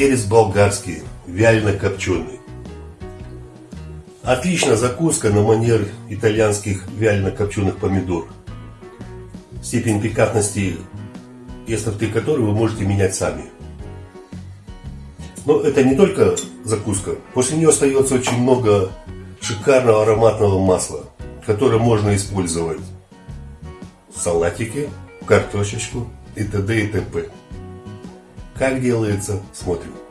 перец болгарский, вялено-копченый. Отличная закуска на манер итальянских вялено-копченых помидор. Степень пикантности и остроты которой вы можете менять сами. Но это не только закуска. После нее остается очень много шикарного ароматного масла, которое можно использовать в салатике, в картошечку и т.д. и т.п. Как делается, смотрим.